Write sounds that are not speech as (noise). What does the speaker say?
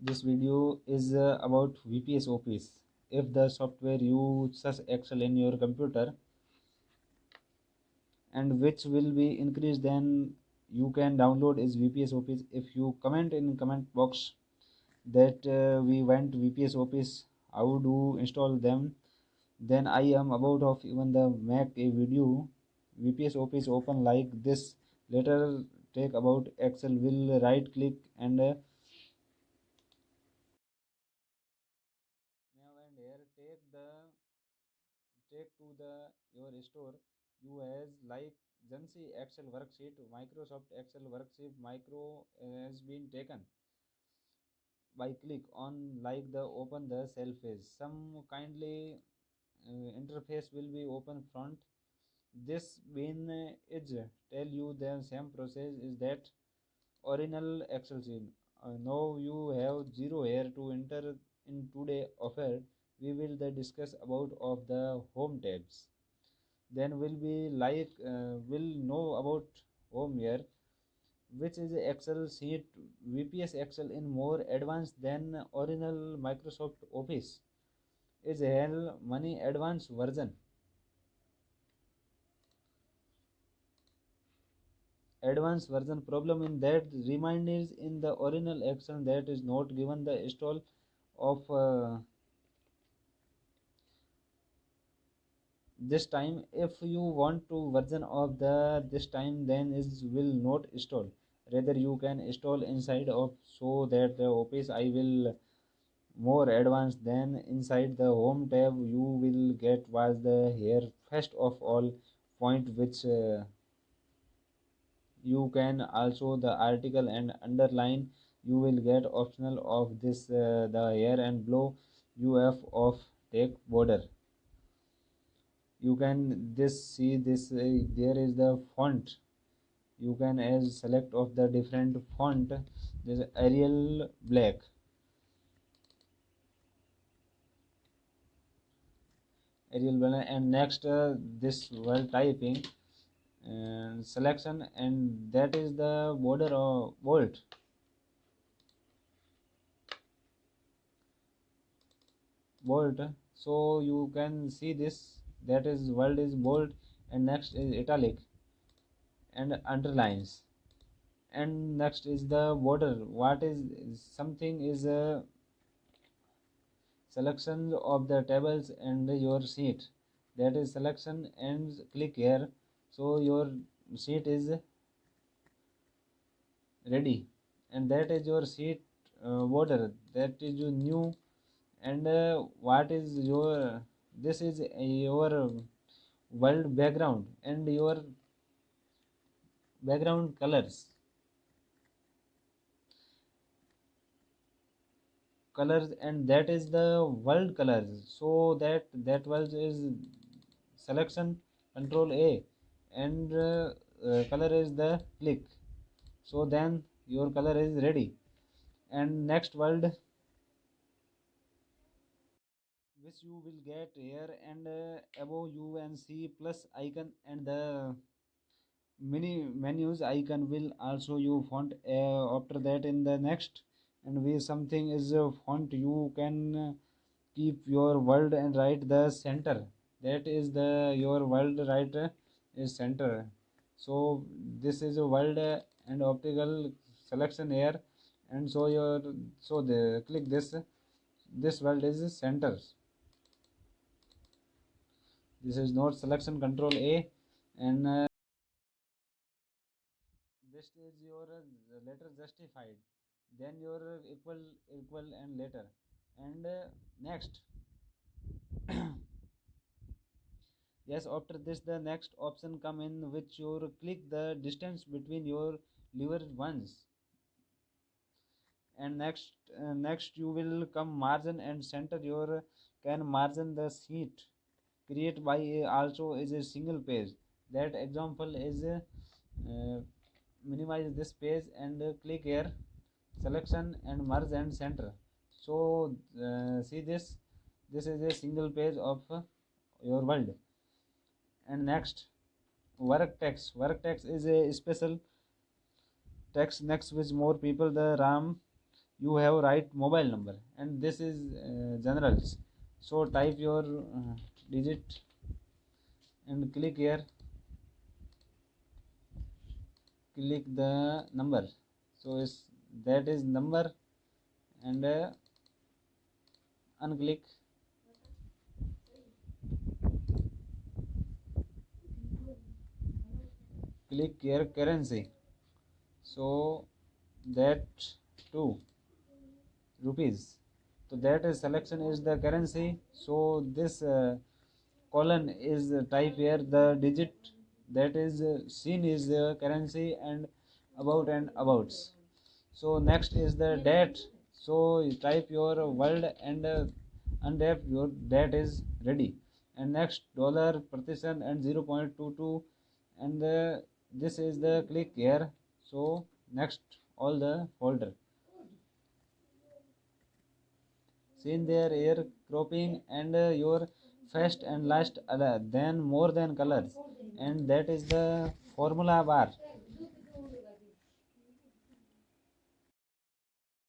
This video is uh, about VPS Office. If the software uses Excel in your computer and which will be increased then you can download is VPS Office. If you comment in comment box that uh, we went VPS Office, how do install them, then I am about of even the make a video VPS Office open like this. Later take about Excel will right click and uh, now and here take the take to the your store. You as like Jansi Excel worksheet Microsoft Excel worksheet micro has been taken. By click on like the open the cell phase some kindly uh, interface will be open front. This bin is tell you the same process is that original excel sheet. Uh, now you have zero here to enter in today offer we will the discuss about of the home tabs then will be like uh, will know about home here which is excel sheet vps excel in more advanced than original microsoft office. Is hell money advanced version. Advanced version problem in that reminders in the original excel that is not given the install of uh, this time if you want to version of the this time then is will not install. Rather you can install inside of so that the office i will more advanced than inside the home tab. You will get was the here first of all point which uh, you can also the article and underline. You will get optional of this uh, the here and below uf of take border you can this see this uh, there is the font. You can as select of the different font this arial black. Arial black and next uh, this while typing and selection and that is the border of bold bold so you can see this that is world is bold and next is italic and underlines. And next is the border. What is something is a selection of the tables and your sheet that is selection and click here. So your sheet is ready. And that is your sheet uh, border. That is your new and uh, what is your this is your world background and your background colors. Colors and that is the world colors. So that that was is selection control a and uh, uh, color is the click. So then your color is ready. And next world which you will get here and uh, above you and see plus icon and the many menus icon will also you font uh, after that in the next and we something is a font you can uh, keep your word and write the center. That is the your world right uh, is center. So this is a world uh, and optical selection here. And so your so the click this. This world is center this is not selection control a and uh, this is your uh, letter justified. Then your equal equal and letter. And uh, next. (coughs) Yes after this the next option come in which you click the distance between your lever ones. And next uh, next you will come margin and center your can margin the sheet create by also is a single page. That example is uh, minimize this page and uh, click here selection and merge and center. So uh, see this? This is a single page of uh, your world. And next work text. Work text is a special text next which more people. The ram you have right mobile number. And this is uh, generals. So type your uh, digit and click here click the number so is that is number and uh, unclick click here currency so that 2 rupees so that is selection is the currency so this uh, colon is uh, type here the digit that is uh, seen is the currency and about and abouts. So next is the date. So you type your world and uh, undep your date is ready. And next dollar partition and 0.22 and uh, this is the click here. So next all the folder. Seen there here cropping and uh, your first and last other then more than colors. And that is the formula bar